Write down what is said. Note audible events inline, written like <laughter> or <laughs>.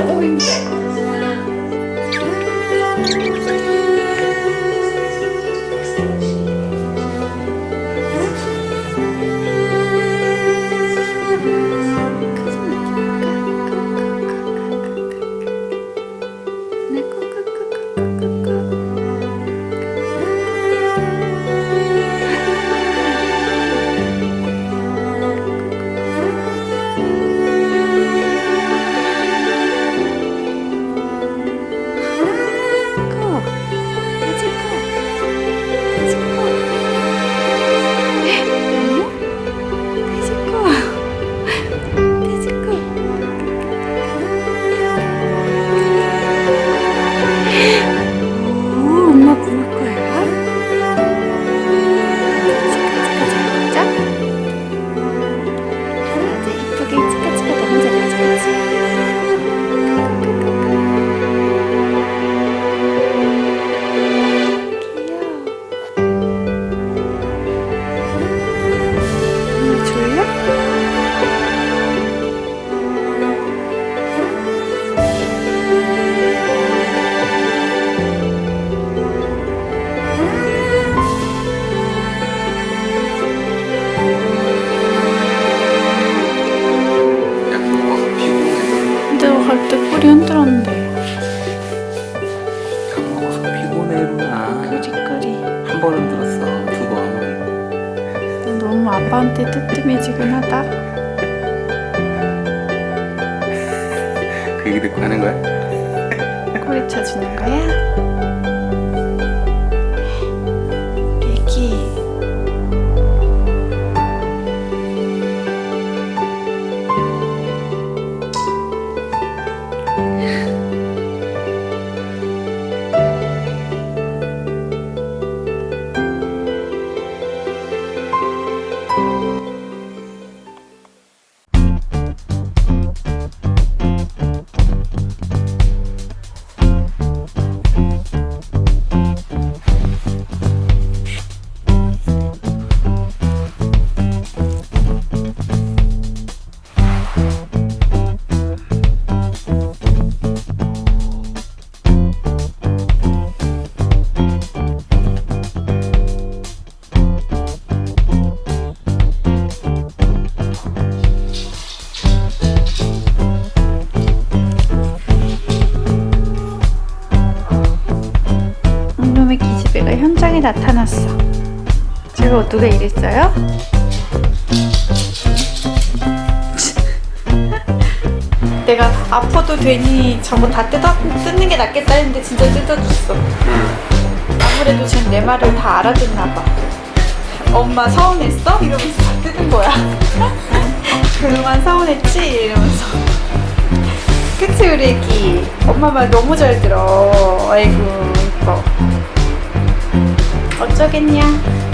Oh. 아빠한테 뜨뜻해지긴 하다. 그 얘기 듣고 하는 거야? 꼬리 쳐주는 거야? 현장에 나타났어. 제가 누가 이랬어요? <laughs> 내가 아파도 괜히 저거 다 뜯어, 뜯는 게 낫겠다 했는데 진짜 뜯어줬어. 아무래도 쟤는 내 말을 다 알아듣나 봐. 엄마 서운했어? 이러면서 다 뜯은 거야. <laughs> 그동안 서운했지? 이러면서. 그치 우리 애기 엄마 말 너무 잘 들어 아이고 이뻐 어쩌겠냐